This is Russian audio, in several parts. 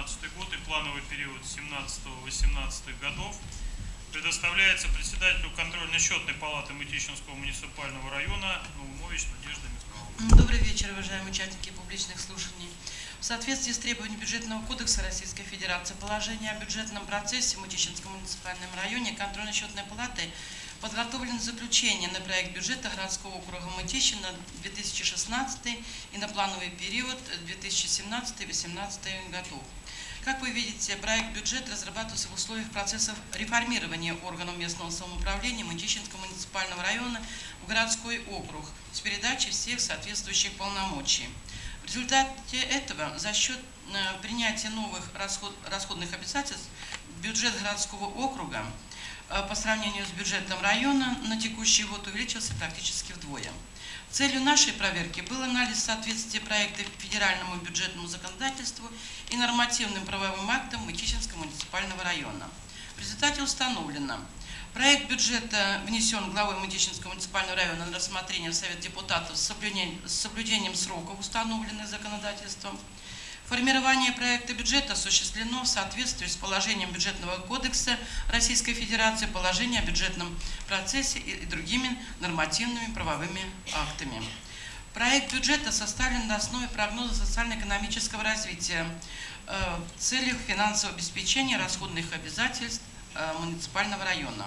2017 год и плановый период 17-18 годов предоставляется председателю контрольно-счетной палаты Мытищинского муниципального района Наумович Надежда Михайловна. Добрый вечер, уважаемые участники публичных слушаний. В соответствии с требованиями Бюджетного кодекса Российской Федерации, положение о бюджетном процессе в Мытищинском муниципальном районе контрольно-счетной палаты подготовлено заключение на проект бюджета городского округа Мытищи на 2016 и на плановый период 2017-2018 годов. Как вы видите, проект бюджета разрабатывался в условиях процессов реформирования органов местного самоуправления Мытищинского муниципального района в городской округ с передачей всех соответствующих полномочий. В результате этого за счет э, принятия новых расход, расходных обязательств бюджет городского округа по сравнению с бюджетом района на текущий год увеличился практически вдвое. Целью нашей проверки был анализ соответствия проекта федеральному бюджетному законодательству и нормативным правовым актам Мытищинского муниципального района. В результате установлено, проект бюджета внесен главой Мытищинского муниципального района на рассмотрение в Совет депутатов с соблюдением, с соблюдением сроков, установленных законодательством. Формирование проекта бюджета осуществлено в соответствии с положением бюджетного кодекса Российской Федерации, положение о бюджетном процессе и другими нормативными правовыми актами. Проект бюджета составлен на основе прогноза социально-экономического развития э, в целях финансового обеспечения расходных обязательств э, муниципального района.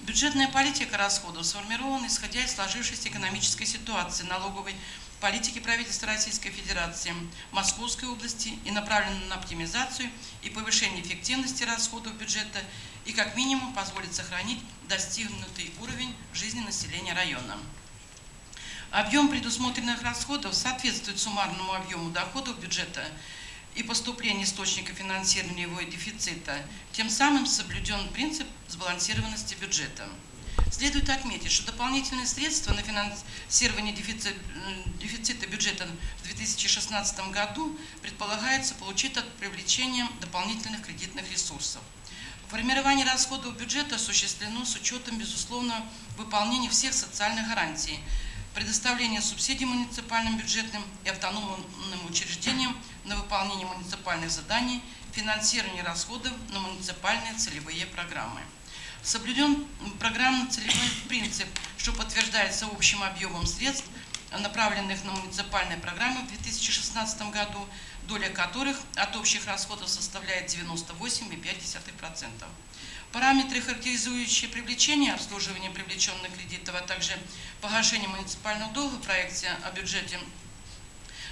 Бюджетная политика расходов сформирована исходя из сложившейся экономической ситуации, налоговой политики правительства Российской Федерации, Московской области и направлена на оптимизацию и повышение эффективности расходов бюджета и как минимум позволит сохранить достигнутый уровень жизни населения района. Объем предусмотренных расходов соответствует суммарному объему доходов бюджета и поступления источника финансирования его дефицита, тем самым соблюден принцип сбалансированности бюджета. Следует отметить, что дополнительные средства на финансирование дефицита, дефицита бюджета в 2016 году предполагается получить от привлечения дополнительных кредитных ресурсов. Формирование расходов бюджета осуществлено с учетом, безусловно, выполнения всех социальных гарантий, предоставления субсидий муниципальным бюджетным и автономным учреждениям выполнение муниципальных заданий, финансирование расходов на муниципальные целевые программы. Соблюден программно-целевой принцип, что подтверждается общим объемом средств, направленных на муниципальные программы в 2016 году, доля которых от общих расходов составляет 98,5%. Параметры, характеризующие привлечение обслуживание привлеченных кредитов, а также погашение муниципального долга в проекте о бюджете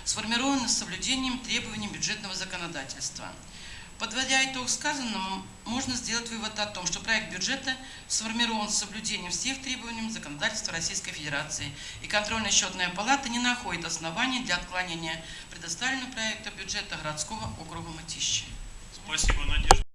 сформированы с соблюдением требований бюджетного законодательства. Подводя итог сказанному, можно сделать вывод о том, что проект бюджета сформирован с соблюдением всех требований законодательства Российской Федерации, и контрольная счетная палата не находит оснований для отклонения предоставленного проекта бюджета городского округа Мытищи. Спасибо, Надежда.